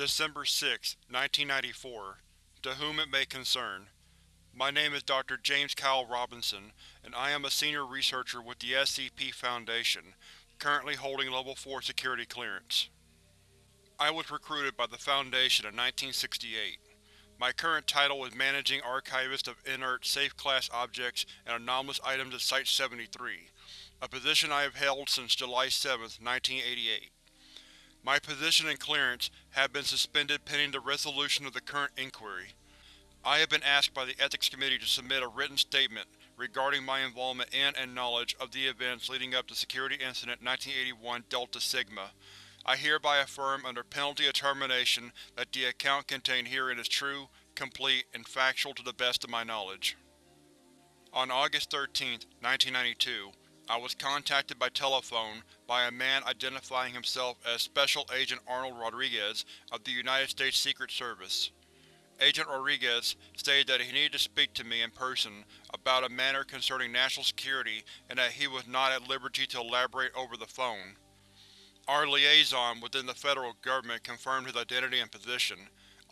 December 6, 1994 To whom it may concern My name is Dr. James Kyle Robinson, and I am a senior researcher with the SCP Foundation, currently holding Level 4 security clearance. I was recruited by the Foundation in 1968. My current title is Managing Archivist of Inert Safe-Class Objects and Anomalous Items at Site-73, a position I have held since July 7, 1988. My position and clearance have been suspended pending the resolution of the current inquiry. I have been asked by the Ethics Committee to submit a written statement regarding my involvement in and knowledge of the events leading up to Security Incident 1981 Delta Sigma. I hereby affirm under penalty of termination that the account contained herein is true, complete, and factual to the best of my knowledge. On August 13, 1992, I was contacted by telephone by a man identifying himself as Special Agent Arnold Rodriguez of the United States Secret Service. Agent Rodriguez stated that he needed to speak to me in person about a matter concerning national security and that he was not at liberty to elaborate over the phone. Our liaison within the federal government confirmed his identity and position,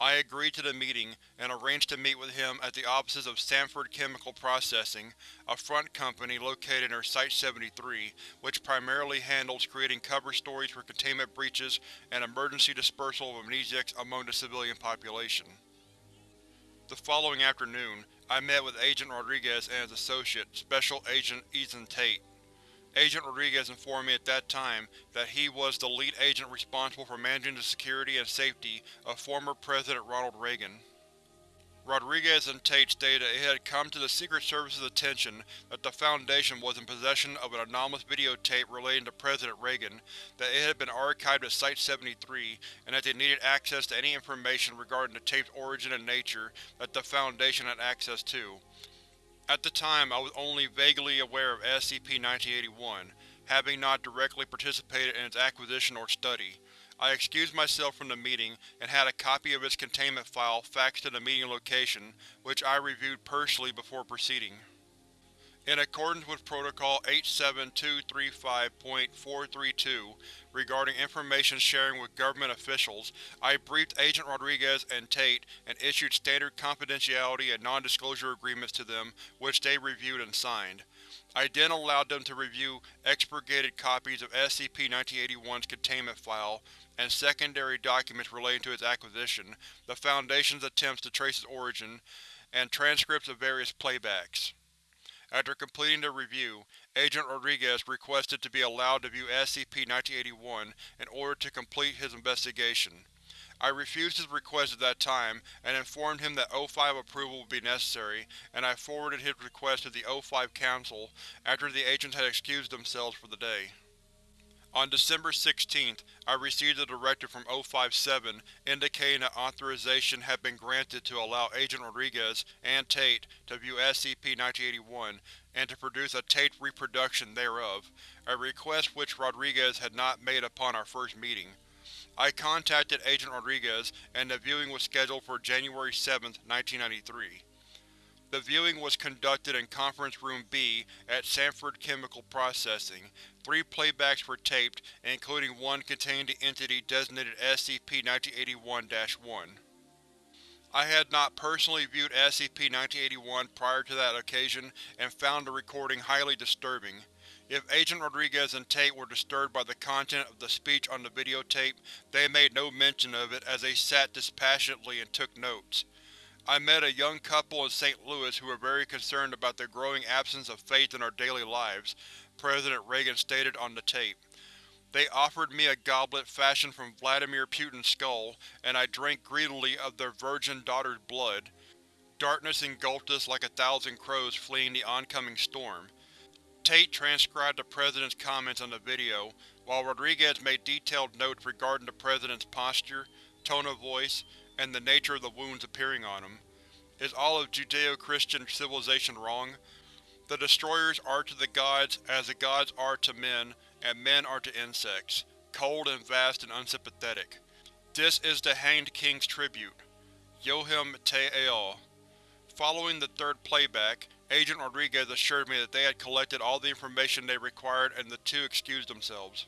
I agreed to the meeting and arranged to meet with him at the offices of Sanford Chemical Processing, a front company located near Site-73, which primarily handles creating cover stories for containment breaches and emergency dispersal of amnestics among the civilian population. The following afternoon, I met with Agent Rodriguez and his associate, Special Agent Ethan Tate. Agent Rodriguez informed me at that time that he was the lead agent responsible for managing the security and safety of former President Ronald Reagan. Rodriguez and Tate stated that it had come to the Secret Service's attention that the Foundation was in possession of an anomalous videotape relating to President Reagan, that it had been archived at Site-73, and that they needed access to any information regarding the tape's origin and nature that the Foundation had access to. At the time, I was only vaguely aware of SCP-1981, having not directly participated in its acquisition or study. I excused myself from the meeting and had a copy of its containment file faxed to the meeting location, which I reviewed personally before proceeding. In accordance with Protocol 87235.432 regarding information sharing with government officials, I briefed Agent Rodriguez and Tate and issued standard confidentiality and non-disclosure agreements to them which they reviewed and signed. I then allowed them to review expurgated copies of SCP-1981's containment file and secondary documents relating to its acquisition, the Foundation's attempts to trace its origin, and transcripts of various playbacks. After completing the review, Agent Rodriguez requested to be allowed to view SCP-1981 in order to complete his investigation. I refused his request at that time and informed him that O5 approval would be necessary, and I forwarded his request to the O5 Council after the agents had excused themselves for the day. On December 16, I received a directive from O57 indicating that authorization had been granted to allow Agent Rodriguez and Tate to view SCP-1981 and to produce a taped reproduction thereof, a request which Rodriguez had not made upon our first meeting. I contacted Agent Rodriguez and the viewing was scheduled for January 7, 1993. The viewing was conducted in Conference Room B at Sanford Chemical Processing. Three playbacks were taped, including one containing the entity designated SCP-1981-1. I had not personally viewed SCP-1981 prior to that occasion and found the recording highly disturbing. If Agent Rodriguez and Tate were disturbed by the content of the speech on the videotape, they made no mention of it as they sat dispassionately and took notes. I met a young couple in St. Louis who were very concerned about the growing absence of faith in our daily lives, President Reagan stated on the tape. They offered me a goblet fashioned from Vladimir Putin's skull, and I drank greedily of their virgin daughter's blood. Darkness engulfed us like a thousand crows fleeing the oncoming storm. Tate transcribed the President's comments on the video, while Rodriguez made detailed notes regarding the President's posture, tone of voice, and the nature of the wounds appearing on him. Is all of Judeo-Christian civilization wrong? The Destroyers are to the gods as the gods are to men, and men are to insects, cold and vast and unsympathetic. This is the Hanged King's tribute. Yohem Te Ao. Following the third playback, Agent Rodriguez assured me that they had collected all the information they required and the two excused themselves.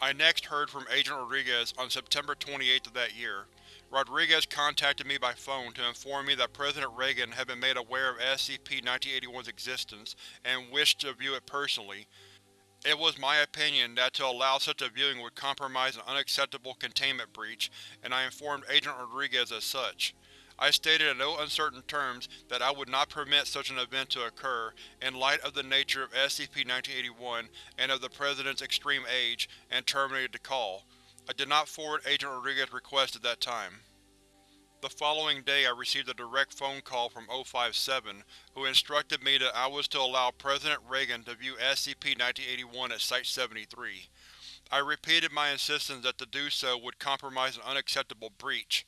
I next heard from Agent Rodriguez on September 28 of that year. Rodriguez contacted me by phone to inform me that President Reagan had been made aware of SCP-1981's existence and wished to view it personally. It was my opinion that to allow such a viewing would compromise an unacceptable containment breach, and I informed Agent Rodriguez as such. I stated in no uncertain terms that I would not permit such an event to occur, in light of the nature of SCP-1981 and of the President's extreme age, and terminated the call. I did not forward Agent Rodriguez's request at that time. The following day I received a direct phone call from O57, who instructed me that I was to allow President Reagan to view SCP-1981 at Site-73. I repeated my insistence that to do so would compromise an unacceptable breach.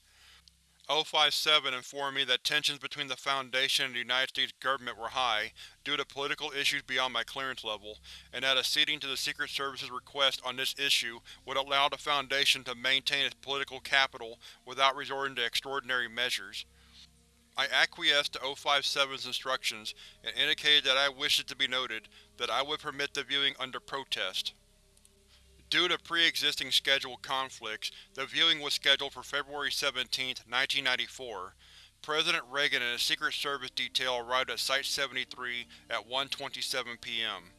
O57 informed me that tensions between the Foundation and the United States government were high, due to political issues beyond my clearance level, and that acceding to the Secret Service's request on this issue would allow the Foundation to maintain its political capital without resorting to extraordinary measures. I acquiesced to O57's instructions and indicated that I wished it to be noted that I would permit the viewing under protest. Due to pre-existing scheduled conflicts, the viewing was scheduled for February 17, 1994. President Reagan and his Secret Service detail arrived at Site-73 at 1.27 p.m.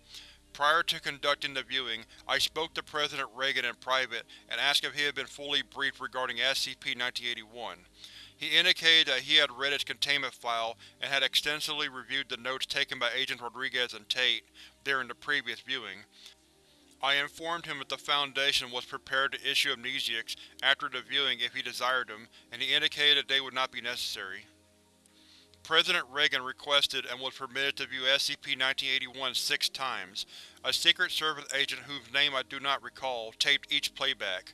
Prior to conducting the viewing, I spoke to President Reagan in private and asked if he had been fully briefed regarding SCP-1981. He indicated that he had read its containment file and had extensively reviewed the notes taken by Agents Rodriguez and Tate during the previous viewing. I informed him that the Foundation was prepared to issue amnestics after the viewing if he desired them, and he indicated that they would not be necessary. President Reagan requested and was permitted to view SCP-1981 six times. A Secret Service agent whose name I do not recall taped each playback.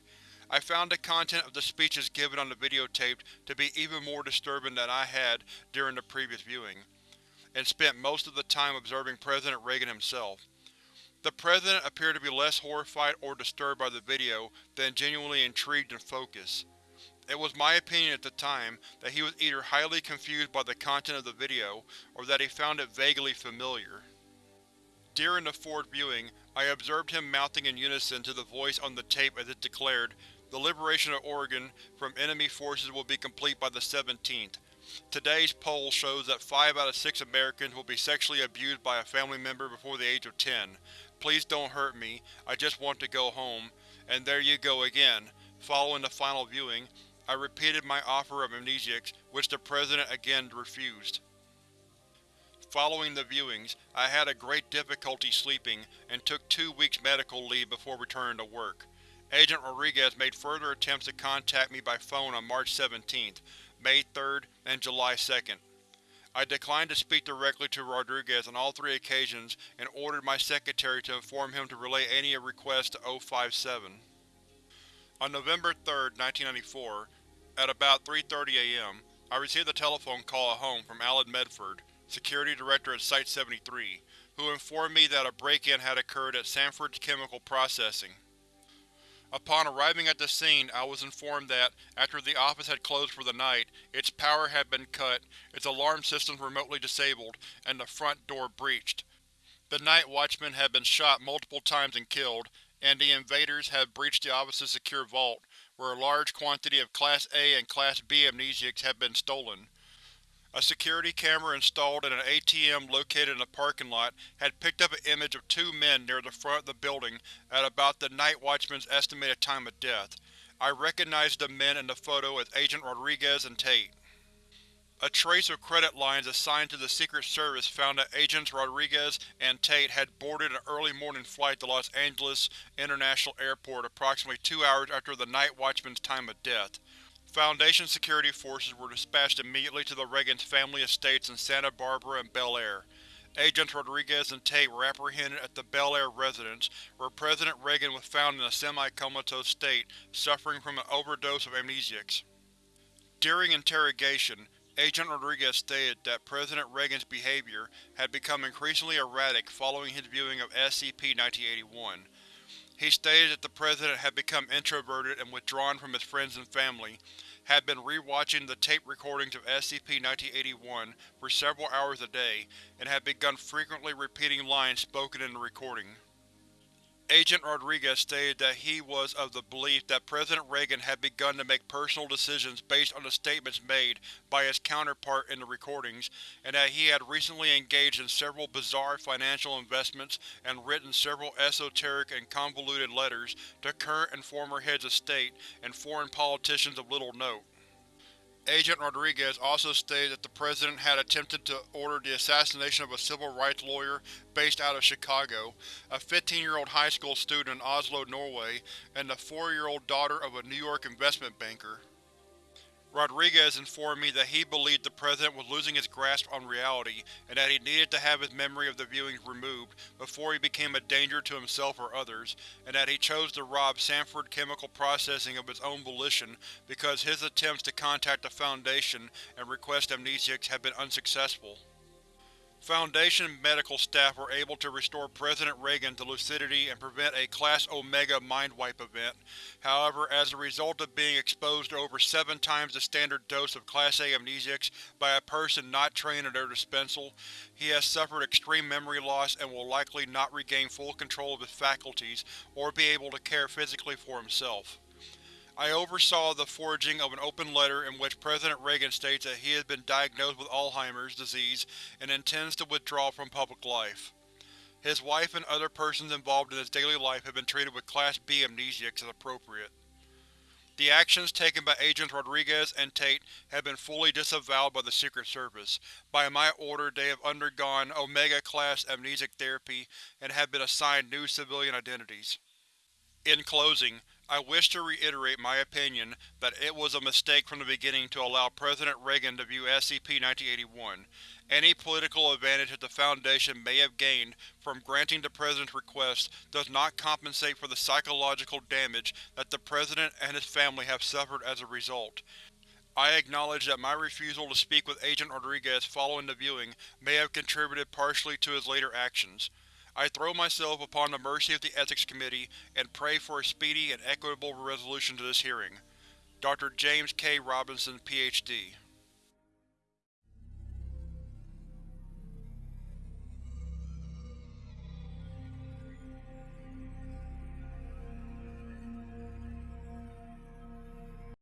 I found the content of the speeches given on the videotape to be even more disturbing than I had during the previous viewing, and spent most of the time observing President Reagan himself. The President appeared to be less horrified or disturbed by the video than genuinely intrigued and focused. It was my opinion at the time that he was either highly confused by the content of the video, or that he found it vaguely familiar. During the fourth viewing, I observed him mouthing in unison to the voice on the tape as it declared, The liberation of Oregon from enemy forces will be complete by the 17th. Today's poll shows that 5 out of 6 Americans will be sexually abused by a family member before the age of 10. Please don't hurt me, I just want to go home. And there you go again. Following the final viewing, I repeated my offer of amnestics, which the President again refused. Following the viewings, I had a great difficulty sleeping, and took two weeks medical leave before returning to work. Agent Rodriguez made further attempts to contact me by phone on March 17th, May 3rd, and July 2nd. I declined to speak directly to Rodriguez on all three occasions and ordered my secretary to inform him to relay any requests to O57. On November 3, 1994, at about 3.30 am, I received a telephone call at home from Alan Medford, Security Director at Site-73, who informed me that a break-in had occurred at Sanford's Chemical Processing. Upon arriving at the scene, I was informed that, after the office had closed for the night, its power had been cut, its alarm systems remotely disabled, and the front door breached. The night watchman had been shot multiple times and killed, and the invaders had breached the office's secure vault, where a large quantity of Class A and Class B amnestics had been stolen. A security camera installed in an ATM located in a parking lot had picked up an image of two men near the front of the building at about the night watchman's estimated time of death. I recognized the men in the photo as Agent Rodriguez and Tate. A trace of credit lines assigned to the Secret Service found that Agents Rodriguez and Tate had boarded an early morning flight to Los Angeles International Airport approximately two hours after the night watchman's time of death. Foundation security forces were dispatched immediately to the Reagan's family estates in Santa Barbara and Bel Air. Agents Rodriguez and Tate were apprehended at the Bel Air residence, where President Reagan was found in a semi-comatose state, suffering from an overdose of amnestics. During interrogation, Agent Rodriguez stated that President Reagan's behavior had become increasingly erratic following his viewing of SCP-1981. He stated that the President had become introverted and withdrawn from his friends and family, had been re-watching the tape recordings of SCP-1981 for several hours a day, and had begun frequently repeating lines spoken in the recording. Agent Rodriguez stated that he was of the belief that President Reagan had begun to make personal decisions based on the statements made by his counterpart in the recordings, and that he had recently engaged in several bizarre financial investments and written several esoteric and convoluted letters to current and former heads of state and foreign politicians of little note. Agent Rodriguez also stated that the President had attempted to order the assassination of a civil rights lawyer based out of Chicago, a 15-year-old high school student in Oslo, Norway, and the 4-year-old daughter of a New York investment banker. Rodriguez informed me that he believed the President was losing his grasp on reality and that he needed to have his memory of the viewings removed before he became a danger to himself or others, and that he chose to rob Sanford Chemical Processing of its own volition because his attempts to contact the Foundation and request amnestics had been unsuccessful. Foundation medical staff were able to restore President Reagan to lucidity and prevent a Class Omega mind wipe event. However, as a result of being exposed to over seven times the standard dose of Class A amnestics by a person not trained in their dispensal, he has suffered extreme memory loss and will likely not regain full control of his faculties or be able to care physically for himself. I oversaw the forging of an open letter in which President Reagan states that he has been diagnosed with Alzheimer's disease and intends to withdraw from public life. His wife and other persons involved in his daily life have been treated with Class B amnestics as appropriate. The actions taken by Agents Rodriguez and Tate have been fully disavowed by the Secret Service. By my order they have undergone Omega-class amnestic therapy and have been assigned new civilian identities. In closing, I wish to reiterate my opinion that it was a mistake from the beginning to allow President Reagan to view SCP-1981. Any political advantage that the Foundation may have gained from granting the President's request does not compensate for the psychological damage that the President and his family have suffered as a result. I acknowledge that my refusal to speak with Agent Rodriguez following the viewing may have contributed partially to his later actions. I throw myself upon the mercy of the Ethics Committee and pray for a speedy and equitable resolution to this hearing. Dr. James K. Robinson, Ph.D.